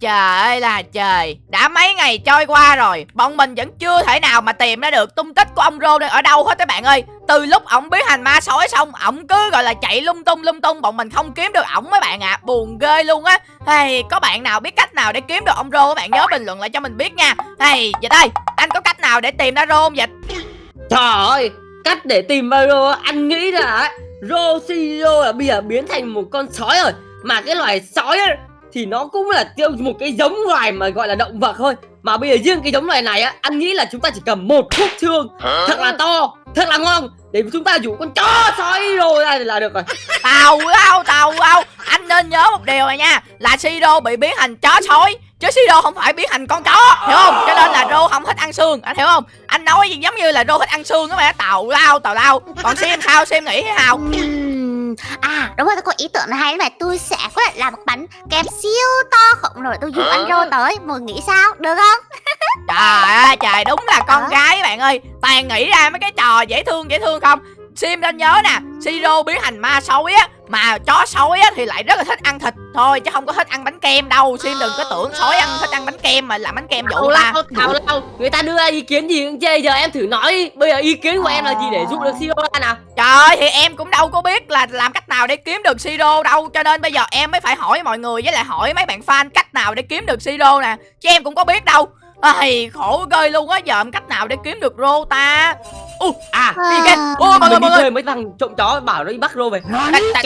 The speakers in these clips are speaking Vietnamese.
Trời ơi là trời. Đã mấy ngày trôi qua rồi Bọn mình vẫn chưa thể nào mà tìm ra được tung tích của ông Rô đây ở đâu hết các bạn ơi. Từ lúc ổng biến thành ma sói xong Ổng cứ gọi là chạy lung tung lung tung Bọn mình không kiếm được ổng mấy bạn ạ. À. Buồn ghê luôn á. Hey, Có bạn nào biết cách nào để kiếm được ông Rô Các bạn nhớ bình luận lại cho mình biết nha. Hey, Dịch ơi Anh có cách nào để tìm ra Rô không Dịch Trời ơi Cách để tìm ra Rô Anh nghĩ là Rô Siro là bây giờ biến thành một con sói rồi. Mà cái loài sói ấy, thì nó cũng là tiêu một cái giống loài mà gọi là động vật thôi. Mà bây giờ riêng cái giống loài này á anh nghĩ là chúng ta chỉ cầm một khúc xương thật là to thật là ngon. Để chúng ta dụ con chó sói rồi ra là được rồi. Tàu đâu tàu đâu anh nên nhớ một điều này nha là Siro bị biến thành chó sói. Chứ Siro không phải biến thành con chó hiểu không? Cho nên là Rô không thích ăn xương anh hiểu không? Anh nói gì giống như là Rô thích ăn xương á mà tàu lao tàu lao. Còn xem sao? Xem nghĩ thế nào À đúng rồi tôi có ý tưởng này hay này Tôi sẽ có thể làm một bánh kem siêu to khổng lồ Tôi dụ anh rô tới Mọi nghĩ sao? Được không? Trời ơi trời đúng là con gái bạn ơi. Toàn nghĩ ra mấy cái trò dễ thương dễ thương không? Sim nên nhớ nè Siro biến thành ma sói á Mà chó sói á thì lại rất là thích ăn thịt thôi Chứ không có thích ăn bánh kem đâu. Sim đừng có tưởng sói ăn thích ăn bánh kem mà làm bánh kem dụ ta. Thảo lâu Người ta đưa ra ý kiến gì cũng chê Giờ em thử nói Bây giờ ý kiến của em là gì để giúp được Siro ra nào? Trời thì em cũng đâu có biết là làm cách nào để kiếm được Siro đâu. Cho nên bây giờ em mới phải hỏi mọi người Với lại hỏi mấy bạn fan cách nào để kiếm được Siro nè. Chứ em cũng có biết đâu. Ai, khổ ghê luôn á giờ cách nào để kiếm được rô ta uh, à đi kìa ô mọi người mọi người. mấy thằng trộm chó bảo nó đi bắt rô về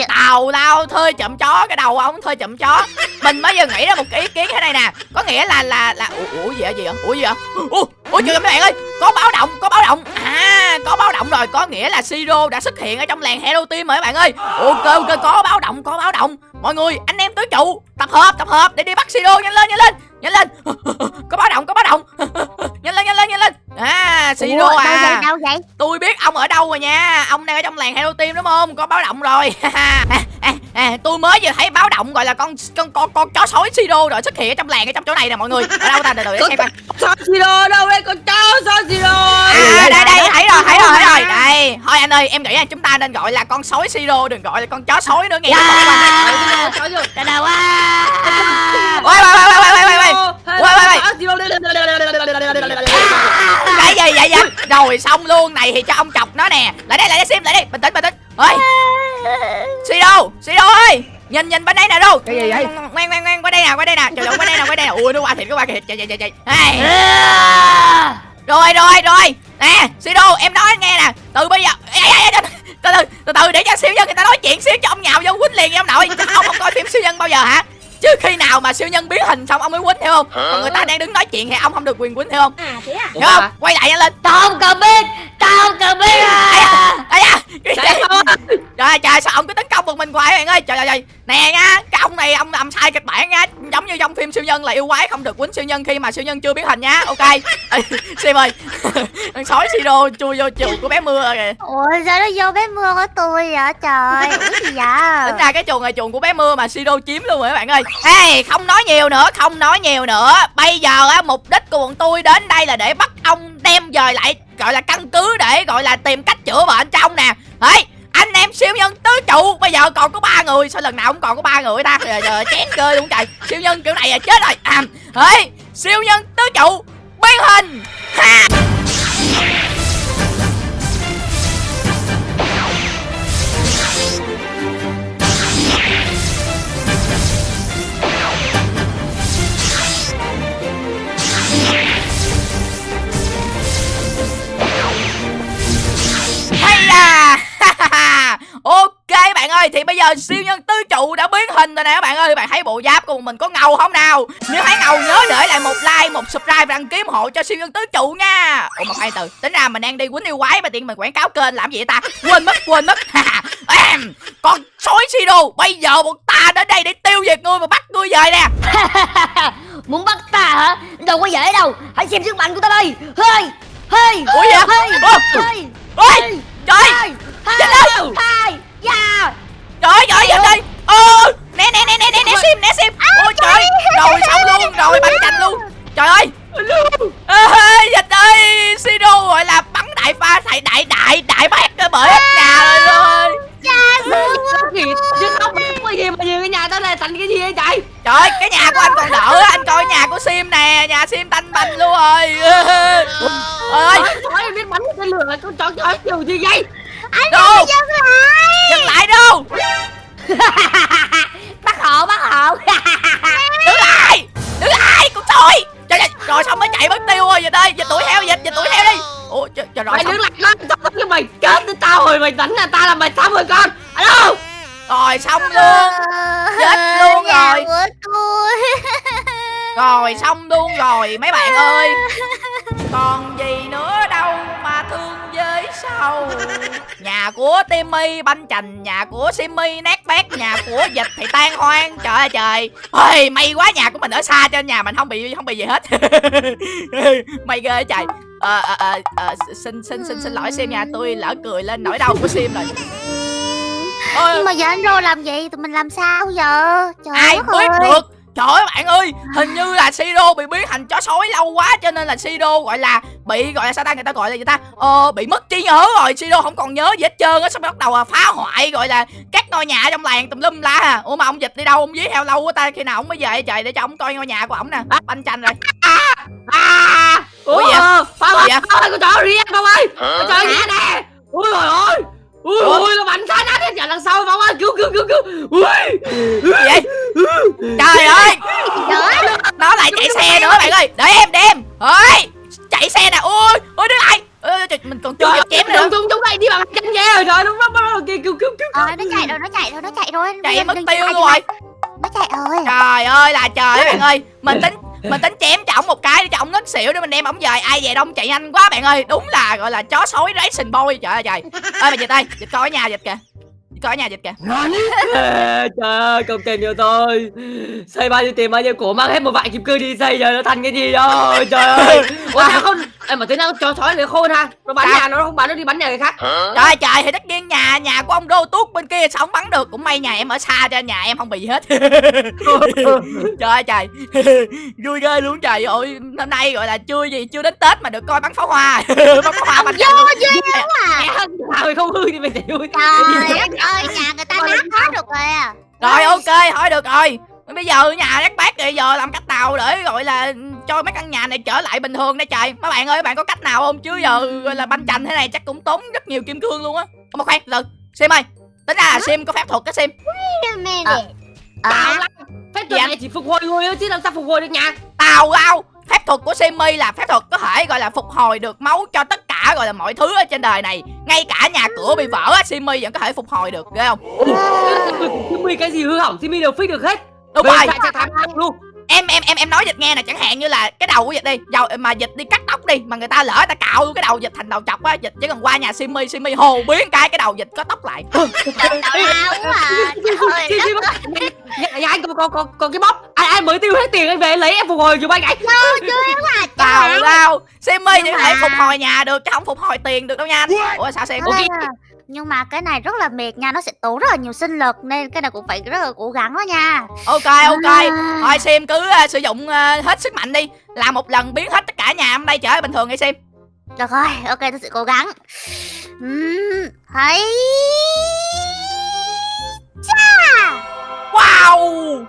tàu lao thuê chậm chó cái đầu ông thuê chậm chó. Mình mới giờ nghĩ ra một cái ý kiến thế này nè. Có nghĩa là là là ủa, ủa gì vậy gì vậy? Ủa gì vậy? Ủa, ủa trời mấy bạn ơi có báo động có báo động. À có báo động rồi có nghĩa là siro đã xuất hiện ở trong làng hero team rồi các bạn ơi. Ok ok có báo động có báo động. Mọi người anh em tứ trụ tập hợp tập hợp để đi bắt siro nhanh lên nhanh lên nhanh lên. Có báo động có báo động. Nhanh lên nhanh lên nhanh lên. À siro à. đâu vậy, tôi biết ông ở đâu rồi nha. Ông đang ở trong làng hero team đúng không? Có báo động rồi. À, à, à, tôi mới vừa thấy báo động gọi là con con con con chó sói siro rồi xuất hiện ở trong làng ở trong chỗ này nè mọi người. Ở đâu ta? Từ từ để xem coi. siro đâu đây? Con chó sói siro à đây đây thấy thôi anh ơi em nghĩ là chúng ta nên gọi là con sói siro đừng gọi là con chó sói nữa nghe yeah. Trời đâu quá. Quay quay quay quay quay quay quay Quay quay Cái gì vậy vậy Rồi xong luôn này thì cho ông chọc nó nè. Lại đây lại đây xem lại đây. Bình tĩnh bình tĩnh. Ôi. Sido Sido ơi. Nhìn nhìn bên đây nè đâu. Cái gì vậy? Ngoan ngoan ngoan. Qua đây nè qua đây nè. Trời ơi qua đây nè qua đây nè. Ui nó qua thịt nó qua thịt chạy chạy chạy hey. Rồi rồi rồi Nè Sido em nói nghe nè Từ bây giờ từ từ từ từ để cho siêu nhân người ta nói chuyện xíu cho ông nhào vô quýnh liền ông nội ông không coi phim siêu nhân bao giờ hả chứ khi nào mà siêu nhân biến hình xong ông mới quýnh hiểu không còn người ta đang đứng nói chuyện thì ông không được quyền quýnh hiểu không à thế à hiểu không quay lại lên tao không cần biết tao không cần biết à à trời trời sao ông cứ tấn công một mình hoài bạn ơi trời trời. Nè nha cái ông này ông làm sai kịch bản nha. Giống như trong phim siêu nhân là yêu quái không được quýnh siêu nhân khi mà siêu nhân chưa biến hình nha. Ok. Sim ơi. Con sói siro chui vô chuồng của bé mưa kìa. Ủa sao nó vô bé mưa của tôi vậy? Trời ủa gì vậy? Tính ra cái chuồng này chuồng của bé mưa mà siro chiếm luôn rồi các bạn ơi. Hey không nói nhiều nữa không nói nhiều nữa. Bây giờ á mục đích của bọn tôi đến đây là để bắt ông đem về lại gọi là căn cứ để gọi là tìm cách chữa bệnh trong nè. Hey anh em siêu nhân tứ trụ bây giờ còn có ba người. Sao lần nào cũng còn có ba người ta? Rồi giờ chén cơ luôn trời. Siêu nhân kiểu này là chết rồi. À hey, siêu nhân tứ trụ biến hình. Ha. Ơi thì bây giờ siêu nhân tứ trụ đã biến hình rồi nè các bạn ơi. Bạn thấy bộ giáp của mình có ngầu không nào? Nếu thấy ngầu nhớ để lại một like một subscribe và đăng ký ủng hộ cho siêu nhân tứ trụ nha. Ủa mà khoan từ. Tính ra mình đang đi quýnh yêu quái mà tiện mình quảng cáo kênh làm gì vậy ta? Quên mất quên mất. Em con sói sido bây giờ bọn ta đến đây để tiêu diệt ngươi và bắt ngươi về nè. Muốn bắt ta hả? Đâu có dễ đâu. Hãy xem sức mạnh của ta đây. Hơi hơi ủa vậy? hơi hơi trời. chết đâu? hai dạ trời trời trời trời ơ nè nè nè nè nè dịch ơi, dịch đuổi theo, dịch, dịch đuổi theo đi. Ủa, trời, trời rồi, Mày đứng lại con Tao cái mày chết với tao rồi Mày đánh là tao là mày xong rồi con Alo rồi xong luôn, Chết luôn rồi. rồi xong luôn rồi, mấy bạn ơi. Còn gì nữa sau Nhà của Timmy banh chành Nhà của Simmy nát bét Nhà của dịch thì tan hoang Trời ơi trời. Ôi, May quá nhà của mình ở xa cho nhà mình không bị không bị gì hết. May ghê trời. Ờ, ờ, ờ, ờ, xin xin xin xin lỗi Sim nhà tôi lỡ cười lên nỗi đau của Sim rồi. Ôi, Nhưng mà giờ anh Rô làm gì Tụi mình làm sao giờ? Trời ai biết ơi. được Trời ơi bạn ơi Hình như là Siro bị biến thành chó sói lâu quá Cho nên là Siro gọi là Bị gọi là sao ta người ta gọi là gì ta? Ờ bị mất trí nhớ rồi Siro không còn nhớ gì hết trơn á Xong bắt đầu là phá hoại gọi là Các ngôi nhà ở trong làng tùm lum la à. Ủa mà ông dịch đi đâu Ông dí theo lâu quá ta Khi nào ông mới về trời Để cho ông coi ngôi nhà của ổng nè. Banh chanh rồi. À Ủa Ủa gì Ủa ơi gì vậy? Phong ơi con chó riêng Phong ơi chó riêng nè. Ui trời ơi Ui Ủa? ui nó bắn sát nát hết đằng sau Phong ơi cứu cứu cứu cứu. Ui. Gì vậy? Trời ơi. Trời ơi. Nó lại chạy xe nữa bạn ơi. Để em để em. Ơi Chạy xe nè. Ui Ui đứng lại. Ôi, trời, Mình còn chưa kịp chém nữa. chúng chúng này đi bằng chân dê rồi Trời nó nó nó kìa cứu cứu cứu Ờ nó chạy rồi nó chạy rồi nó chạy rồi Chạy mất tiêu luôn rồi. Nó chạy rồi. Trời ơi là trời ơi bạn ơi. Mình tính mình tính chém cho ổng một cái để cho ổng ngất xỉu để mình đem ổng về. Ai về đông chạy nhanh quá bạn ơi. Đúng là, gọi là, chó sói racing boy. Trời ơi trời. Ơi mà dịch ơi dịch coi ở nhà dịch kìa coi ở nhà dịch kìa. Trời ơi công tiền cho tôi Xây bao nhiêu tiền bao nhiêu cổ Mang hết một vạn kim cương đi xây rồi nó thành cái gì đâu Trời ơi. Ủa sao không Ê, mà thế nào chó sói này khôn ha. Nó bắn Sao? nhà nó không bắn nó đi bắn nhà người khác. Trời ơi trời thì tất nhiên nhà nhà của ông đô tuốt bên kia sao không bắn được. Cũng may nhà em ở xa cho nhà em không bị gì hết. Trời ơi trời. Vui ghê luôn trời ơi. Năm nay gọi là chưa gì chưa đến tết mà được coi bắn pháo hoa. Bắn pháo hoa bắn Vô duyên quá à. Sao không hư thì mày chịu Trời đất ơi nhà người ta nát hết rồi kìa rồi ok thôi được rồi. Bây giờ nhà đất bát rồi giờ làm cách nào để gọi là cho mấy căn nhà này trở lại bình thường đây trời? Mấy bạn ơi mấy bạn có cách nào không? Chứ giờ gọi là banh chành thế này chắc cũng tốn rất nhiều kim cương luôn á. Ủa mà khoan từ sim ơi tính ra là sim có phép thuật á sim. Ờ, Tao lắm. Phép thuật anh? này chỉ phục hồi người thôi chứ làm sao phục hồi được nhà? Tào lao phép thuật của Simmy là phép thuật có thể gọi là phục hồi được máu cho tất cả gọi là mọi thứ ở trên đời này. Ngay cả nhà cửa bị vỡ á Simmy vẫn có thể phục hồi được ghê không? Timmy cái gì hư hỏng? Timmy đều fix được hết. Đúng Về rồi. chạy luôn em em em em nói dịch nghe nè chẳng hạn như là cái đầu của dịch đi dầu mà dịch đi cắt tóc đi mà người ta lỡ ta cạo cái đầu dịch thành đầu chọc á dịch chỉ cần qua nhà Simmy Simmy hồ biến cái cái đầu dịch có tóc lại. Tào lao quá à Trời nhà anh có, có, có, có cái bóp anh, anh mới tiêu hết tiền anh về lấy em phục hồi giùm anh anh ơi duyên quá à tào lao thể Nhưng mà- phục hồi nhà được chứ không phục hồi tiền được đâu nha anh. Ủa sao Sim À, nhưng mà cái này rất là mệt nha nó sẽ tốn rất là nhiều sinh lực nên cái này cũng phải rất là cố gắng đó nha. Ok ok. À. thôi Sim cứ uh, sử dụng uh, hết sức mạnh đi. Làm một lần biến hết tất cả nhà hôm nay trở bình thường đi Sim. Được rồi ok tôi sẽ cố gắng. Ừm, thấy wow!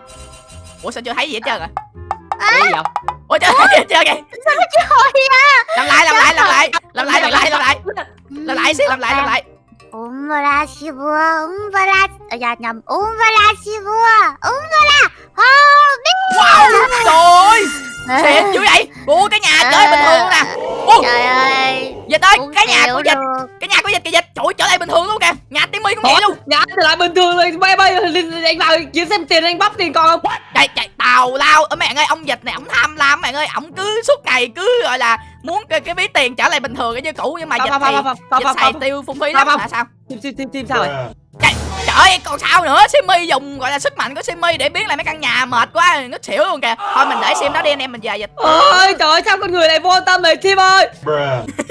Ủa sao chưa thấy gì hết trơn à? Cái gì vậy? ủa chưa thấy gì hết trơn kìa rồi à làm lại làm lại làm lại. Làm lại làm lại làm lại. làm lại làm lại làm lại Umbra Shibua, Umbra... À, dạ nhầm, Umbra Shibua, Umbra Hobbit wow trời ơi xịn dữ vậy. Ủa cái nhà chơi bình thường nè Ủa, Trời ơi. Dịch ơi cái nhà của dịch. được. cái nhà của dịch kìa dịch. Trời ơi, trở lại bình thường luôn kìa. Nhà Timmy cũng vậy luôn. Nhà trở lại bình thường rồi. Bay bay anh vào kiếm xem tiền anh bóc tiền còn không? Chạy chạy tào lao. Ở bạn ơi ông dịch này ổng tham lam. Bạn ơi ổng cứ suốt ngày cứ gọi là muốn cái, cái ví tiền trở lại bình thường như cũ. Nhưng mà dịch thì dịch xài tiêu phung phí lắm. là sao? Tim tim tim tim sao rồi trời ơi còn sao nữa? Simmy dùng gọi là sức mạnh của Simmy để biến lại mấy căn nhà mệt quá ngất xỉu luôn kìa. Thôi mình để Sim đó đi anh em mình về dịch. Ôi trời ơi sao con người này vô tâm này Tim ơi.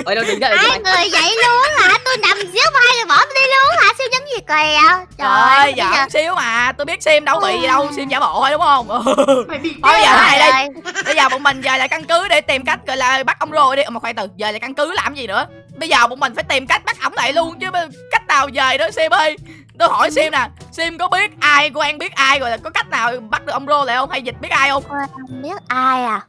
Ôi đâu đứng dậy Hai người vậy luôn hả? Tôi nằm dưới vai rồi bỏ tôi đi luôn hả? Siêu nhân gì kìa trời ơi giỡn xíu mà tôi biết Sim đâu bị gì đâu Sim giả bộ thôi đúng không? Thôi bây giờ này đi bây giờ bọn mình về lại căn cứ để tìm cách gọi là bắt ông rồi đi. Ờ, mà khoan từ về lại căn cứ làm gì nữa? Bây giờ bọn mình phải tìm cách bắt ổng lại luôn chứ cách nào về đó Sim ơi tôi hỏi sim nè sim có biết ai quen biết ai rồi là có cách nào bắt được ông rô lại không? Hay dịch biết ai không? Không biết ai à?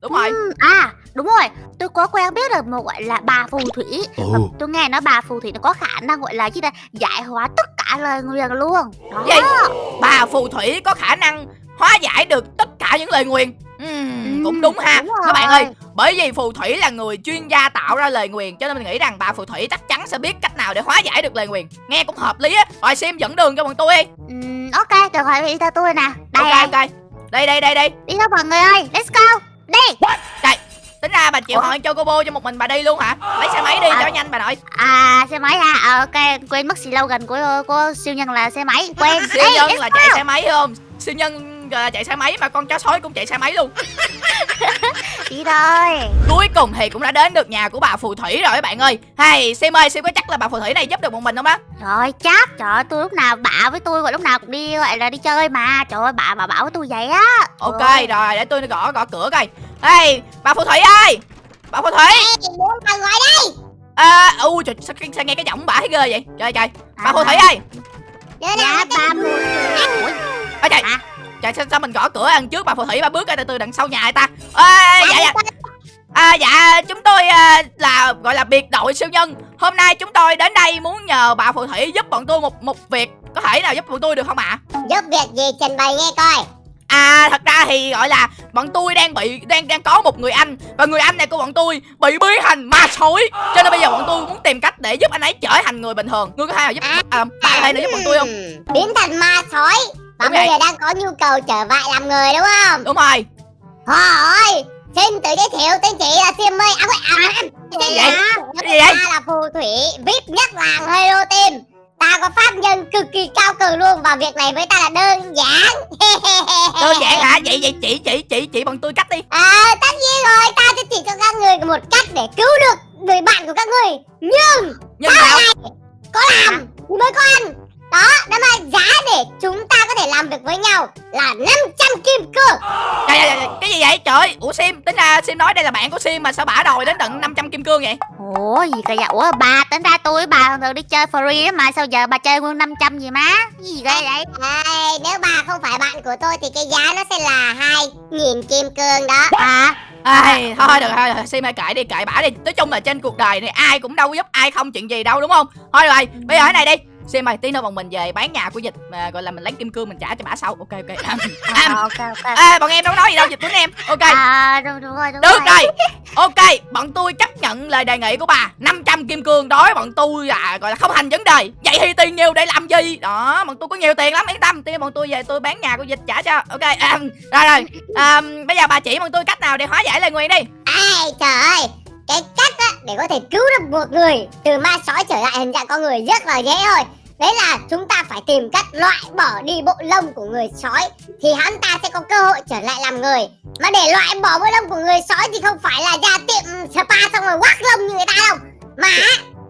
Đúng rồi. Ừm, À đúng rồi. Tôi có quen biết được một gọi là bà phù thủy. Ồ. Tôi nghe nói bà phù thủy nó có khả năng gọi là gì đây Giải hóa tất cả lời nguyền luôn. Đó. Gì? bà phù thủy có khả năng hóa giải được tất cả những lời nguyền. Ừm, cũng đúng ha. đúng các bạn ơi bởi vì phù thủy là người chuyên gia tạo ra lời nguyền cho nên mình nghĩ rằng bà phù thủy chắc chắn sẽ biết cách nào để hóa giải được lời nguyền. Nghe cũng hợp lý á. Rồi sim dẫn đường cho bọn tôi đi. Ừm, Ok được rồi đi theo tôi nè. Đây ok đây ok. Đây đây đây đây. Đi theo mọi người ơi Let's go. Đi. Tính ra bà chịu hỏi cho cô cho một mình bà đi luôn hả? Lấy xe máy đi À. cho nhanh bà nội. À xe máy ha? À, Ok quên mất slogan của của siêu nhân là xe máy. Quên. Siêu Đi, nhân là chạy xe máy không? Siêu nhân chạy xe máy mà con chó sói cũng chạy xe máy luôn. Đi thôi. Cuối cùng thì cũng đã đến được nhà của bà phù thủy rồi các bạn ơi. Hay sim ơi sim có chắc là bà phù thủy này giúp được một mình không á? Rồi chắc. Trời ơi tôi lúc nào bả với tôi gọi lúc nào cũng đi gọi là đi chơi mà. Trời ơi bà bà bảo với tôi vậy á. Ok Trời rồi để tôi gõ gõ cửa coi. Hey bà phù thủy ơi! Bà phù thủy! Muốn bà gọi đây. À u trời sao, sao nghe cái giọng bà thấy ghê vậy? Trời trời. Bà phù thủy ơi! Dạ ba phù thủy ôi trời. Hả? Trời sao, sao mình gõ cửa ăn trước bà phù thủy bà bước ra từ từ đằng sau nhà người ta? Ê, dạ dạ. À dạ chúng tôi à, là gọi là biệt đội siêu nhân. Hôm nay chúng tôi đến đây muốn nhờ bà phù thủy giúp bọn tôi một một việc. Có thể nào giúp bọn tôi được không ạ? Giúp việc gì? Trình bày nghe coi. À thật ra thì gọi là bọn tôi đang bị đang đang có một người anh. Và người anh này của bọn tôi bị biến thành ma sói. Cho nên bây giờ bọn tôi muốn tìm cách để giúp anh ấy trở thành người bình thường. Ngươi có thể nào giúp à, bà có thể nào giúp bọn tôi không? Biến thành ma sói Và vậy. giờ đang có nhu cầu trở lại làm người đúng không Đúng rồi. Thôi Xin tự giới thiệu tên chị là Sim ơi À, à, à, chào vậy? Gì vậy? Ta là phù thủy VIP nhất làng Hero Team Ta có pháp nhân cực kỳ cao cường luôn Và việc này với ta là đơn giản Đơn giản hả? Vậy vậy chị chị chị chị bọn tôi cách đi. À tất nhiên rồi Ta sẽ chỉ cho các người một cách để cứu được người bạn của các người Nhưng Nhưng sao? có làm thì mới có ăn đó đó mà giá để chúng ta có thể làm việc với nhau là 500 kim cương Trời, trời, cái gì vậy? Trời, ủa Sim, tính ra Sim nói đây là bạn của Sim mà sao bả đòi đến tận 500 kim cương vậy? Ủa gì cơ vậy? Ủa bà tính ra tôi với bà thường thường đi chơi free á mà sao giờ bà chơi nguyên 500 gì má? Cái gì ghê vậy? Ê, nếu bà không phải bạn của tôi thì cái giá nó sẽ là 2.000 kim cương đó À Ai, thôi được thôi, được, Sim ơi kệ đi, kệ bả đi. Nói chung là trên cuộc đời này ai cũng đâu có giúp ai không chuyện gì đâu đúng không? Thôi rồi, bây giờ thế này đi. Sim ơi, tí nữa bọn mình về bán nhà của dịch mà gọi là mình lấy kim cương mình trả cho bả sau. Ok ok. à, ok ok. Ê, bọn em đâu nói gì đâu, dịch của em. Ok. À đúng, đúng rồi đúng Được rồi. rồi. Ok Bọn tôi chấp nhận lời đề nghị của bà. 500 kim cương đối bọn tôi là gọi là không thành vấn đề. Vậy thì tiền nhiều để làm gì? Đó Bọn tôi có nhiều tiền lắm yên tâm. Tiền bọn tôi về tôi bán nhà của dịch trả cho. Ok à, Rồi rồi. À, Bây giờ bà chỉ bọn tôi cách nào để hóa giải lời nguyền đi. Ê trời ơi cái cách á để có thể cứu được một người từ ma sói trở lại hình dạng con người rất là dễ thôi. Đấy là chúng ta phải tìm cách loại bỏ đi bộ lông của người sói thì hắn ta sẽ có cơ hội trở lại làm người. Mà để loại bỏ bộ lông của người sói thì không phải là ra tiệm spa xong rồi quắc lông như người ta đâu mà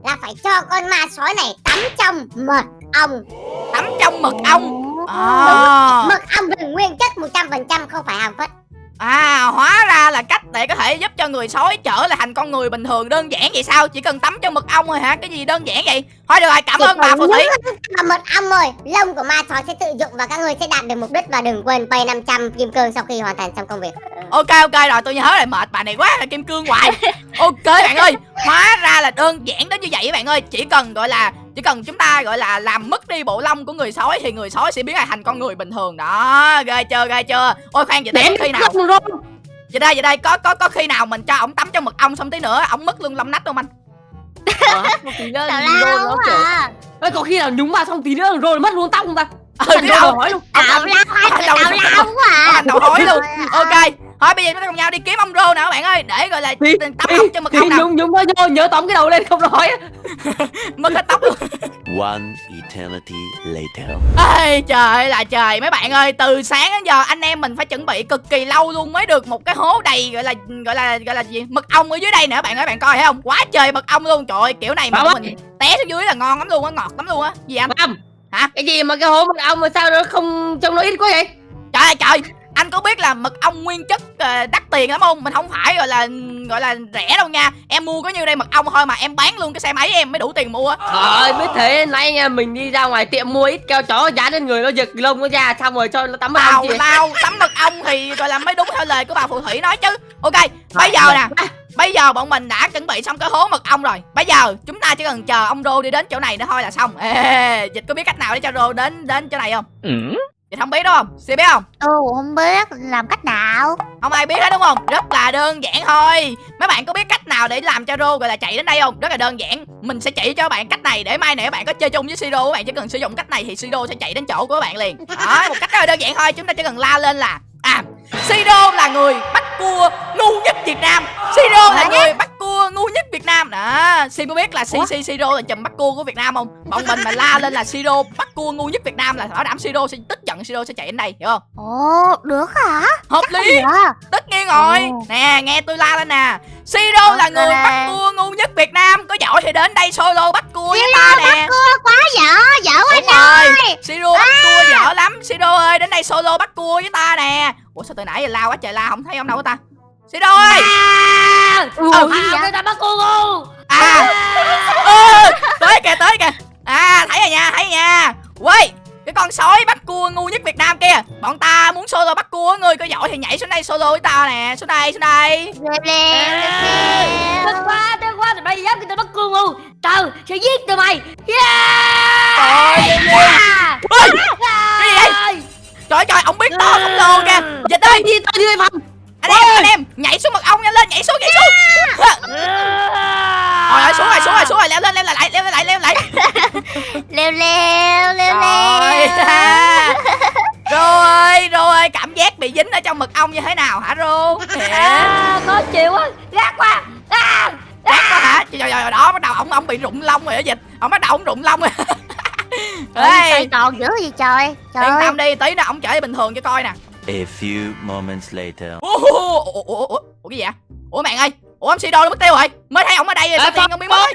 là phải cho con ma sói này tắm trong mật ong. Tắm trong mật ong? À, mật ong là nguyên chất 100% không phải hàm phất à hóa ra là cách để có thể giúp cho người sói trở lại thành con người bình thường. Đơn giản vậy sao? Chỉ cần tắm trong mật ong thôi hả? Cái gì đơn giản vậy? Thôi được rồi cảm Chỉ ơn bà phù thủy. vào mật ong rồi lông của ma sói sẽ tự dụng và các người sẽ đạt được mục đích và đừng quên pay 500 kim cương sau khi hoàn thành xong công việc. Ok ok rồi tôi nhớ rồi mệt bà này quá là kim cương hoài. Ok bạn ơi hóa ra là đơn giản đến như vậy các bạn ơi. Chỉ cần gọi là chỉ cần chúng ta gọi là làm mất đi bộ lông của người sói thì người sói sẽ biến lại thành con người bình thường. Đó ghê chưa ghê chưa? Ôi khoan vậy đây khi nào vậy đây vậy đây có có có khi nào mình cho ổng tắm trong mật ong xong tí nữa ổng mất luôn lông nách không anh? Ờ, Tào kiểu. À Ê, có khi nào nhúng vào xong tí nữa rồi mất luôn tóc không ta? Ừ Thành đâu hỏi luôn. Tào lao Đầu- tào quá. À thành đầu hỏi luôn. Ok thôi bây giờ chúng ta cùng nhau đi kiếm ông rô nè các bạn ơi. Để gọi là Đi, tắm ống cho mật thì ong nào nhúng nhúng nó vô nhớ tóm cái đầu lên không nói mất hết tóc luôn. One eternity later. Ê trời ơi là trời. Mấy bạn ơi từ sáng đến giờ anh em mình phải chuẩn bị cực kỳ lâu luôn mới được một cái hố đầy gọi là gọi là gọi là gì? Mật ong ở dưới đây nè bạn ơi bạn coi thấy không? Quá trời mật ong luôn. Trời ơi kiểu này mà mình té xuống dưới là ngon lắm luôn á ngọt lắm luôn á. Gì anh? Hả? cái gì mà cái hố mật ong mà sao nó không trông nó ít quá vậy? Trời ơi trời anh có biết là mật ong nguyên chất ờ, đắt tiền lắm không? Mình không phải gọi là gọi là rẻ đâu nha. Em mua có nhiêu đây mật ong thôi mà em bán luôn cái xe máy em mới đủ tiền mua Trời biết thế nãy nha mình đi ra ngoài tiệm mua ít keo chó dán lên người nó giật lông nó ra xong rồi cho nó tắm tào chị lao tắm mật ong thì gọi là mới đúng theo lời của bà phù thủy nói chứ. Ok bây giờ nè bây giờ bọn mình đã chuẩn bị xong cái hố mật ong rồi. Bây giờ chúng ta chỉ cần chờ ông rô đi đến chỗ này nữa thôi là xong. Ê, dịch có biết cách nào để cho rô đến đến chỗ này không dịch không biết đúng không? Xin biết không? Tôi cũng không biết. Làm cách nào? Không ai biết hết đúng không? Rất là đơn giản thôi. Mấy bạn có biết cách nào để làm cho rô gọi là chạy đến đây không? Rất là đơn giản. Mình sẽ chỉ cho bạn cách này để mai các bạn có chơi chung với siro các bạn. Chỉ cần sử dụng cách này thì siro sẽ chạy đến chỗ của bạn liền. Đó một cách rất là đơn giản thôi. Chúng ta chỉ cần la lên là à siro là người bắt cua ngu nhất việt nam. Siro là người bắt cua ngu nhất việt nam. Đó sim có biết là si si siro là chùm bắt cua của việt nam không? Bọn mình mà la lên là siro bắt cua ngu nhất việt nam là bảo đảm siro sẽ tức giận siro sẽ chạy đến đây hiểu không? Ồ được hả? Hợp lý. tất nhiên rồi. Ồ. nè nghe tôi la lên nè. Siro là người bắt cua ngu nhất việt nam. Có giỏi thì đến đây solo bắt cua với ta nè. Quá dở Dở quá đúng rồi. Siro bắt cua dở lắm. Siro ơi đến đây solo bắt cua với ta nè. Ủa sao từ nãy giờ la quá trời la không thấy ông đâu ta ơi? Ờ, gì à, vậy? người ta bắt cô ngu à. Ừ, tới kìa tới kìa. À thấy rồi nha thấy nha. Quay cái con sói bắt cua ngu nhất Việt Nam kia. Bọn ta muốn solo bắt cua Người có giỏi thì nhảy xuống đây solo với tao nè. Xuống đây xuống đây. Tức quá, tức quá, tụi bay dám người ta bắt cô ngu. Tao sẽ giết tụi mày. Trời Yeah. Ơi, cái gì vậy? Trời. Trời ông biết to không lồ kìa. Dịch ơi Đi, tao đi đây phòng anh em anh em Nhảy xuống mật ong nhanh lên nhảy xuống nhảy xuống. Rồi rồi xuống rồi xuống rồi xuống rồi leo lên leo lại leo lại leo lại. Leo leo leo Rồi leo. Rồi rồi cảm giác bị dính ở trong mật ong như thế nào hả Rô À, khó chịu quá, gác quá. À, Chắc quá hả? Trời trời trời đó bắt đầu ông ông bị rụng lông rồi đó dịch. Ông bắt đầu ông rụng lông rồi. Ê. Còn dữ gì trời? Trời Yên tâm đi tí nữa ông trở bình thường cho coi nè A few moments later. Ủa, ủa, ủa, ủa, ủa, ủa cái gì vậy? Ủa bạn ơi Ủa ông Sido nó mất tiêu rồi. Mới thấy ông ở đây rồi sao À, không biết mất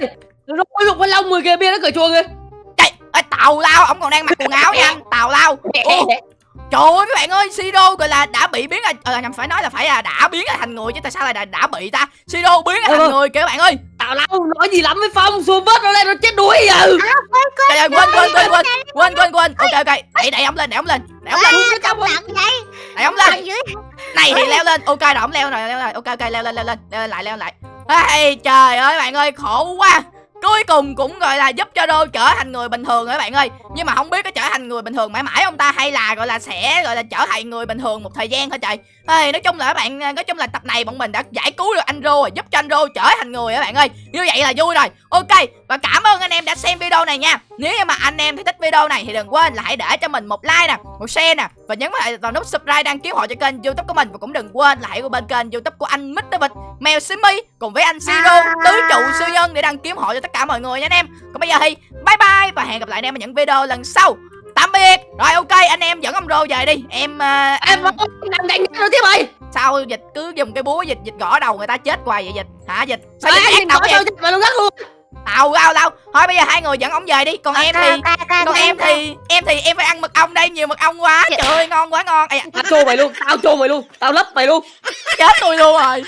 Nó có lục bên lông người kia bia nó cởi chuồng kìa. Trời ơi, tào lao ông còn đang mặc quần áo nha. Anh Tào lao. Ủa, Trời ơi các bạn ơi Sido gọi là đã bị biến là ờ, nhầm phải nói là phải là đã biến thành người chứ tại sao lại đã, đã bị ta? Sido biến thành Ừ. người kìa các bạn ơi Tào lao nói gì lắm với Phong Xuống vớt nó lên nó chết đuối Trời ơi quên quên quên quên quên quên quên ok ok đẩy đẩy ông lên đẩy ông lên đẩy ông lên đẩy ông lên này thì leo lên ok rồi ông leo rồi leo rồi ok ok leo lên leo lên leo lên lại leo lại Ê, trời ơi bạn ơi khổ quá cuối cùng cũng gọi là giúp cho đô trở thành người bình thường rồi các bạn ơi? Nhưng mà không biết có trở thành người bình thường mãi mãi không ta? Hay là gọi là sẽ gọi là trở thành người bình thường một thời gian thôi trời? Ê, nói chung là các bạn nói chung là tập này bọn mình đã giải cứu được anh rô rồi giúp cho anh rô trở thành người các bạn ơi? Như vậy là vui rồi. Ok và cảm ơn anh em đã xem video này nha nếu như mà anh em thấy thích video này thì đừng quên là hãy để cho mình một like nè một share nè và nhấn vào nút subscribe đăng ký họ cho kênh youtube của mình. Và cũng đừng quên là hãy qua bên kênh youtube của anh Mr. Vịt mèo Simmy cùng với anh Siro tứ trụ siêu nhân để đăng ký họ cho tất cả mọi người nha anh em. Còn bây giờ thì bye bye và hẹn gặp lại anh em ở những video lần sau. Tạm biệt. Rồi ok anh em dẫn ông rô về đi. Em uh, Em làm đánh nó tiếp ơi. Sao dịch cứ dùng cái búa dịch dịch gõ đầu người ta chết hoài vậy dịch? Hả dịch? Sao dịch ác có vậy? mà nó gắt luôn tao tao tao thôi bây giờ hai người dẫn ông về đi. Còn em thì còn em thì em thì em phải ăn mật ong đây nhiều mật ong quá. Trời ơi ngon quá ngon. Ây Tao chô mày luôn, tao chô mày luôn, tao lấp mày luôn. Chết tôi luôn rồi